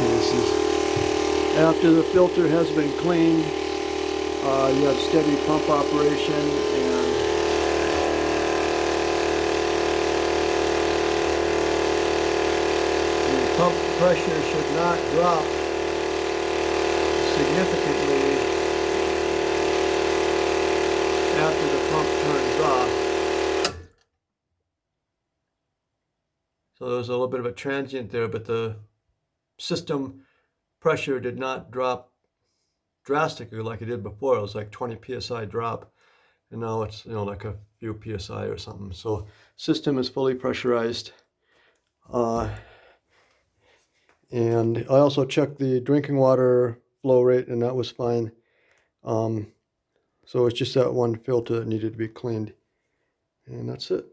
cases. After the filter has been cleaned, uh, you have steady pump operation and the pump pressure should not drop significantly after the pump turns off. So there's a little bit of a transient there, but the system pressure did not drop drastically like it did before. It was like 20 psi drop, and now it's you know like a few psi or something. So system is fully pressurized. Uh, and I also checked the drinking water flow rate, and that was fine. Um, so it's just that one filter that needed to be cleaned, and that's it.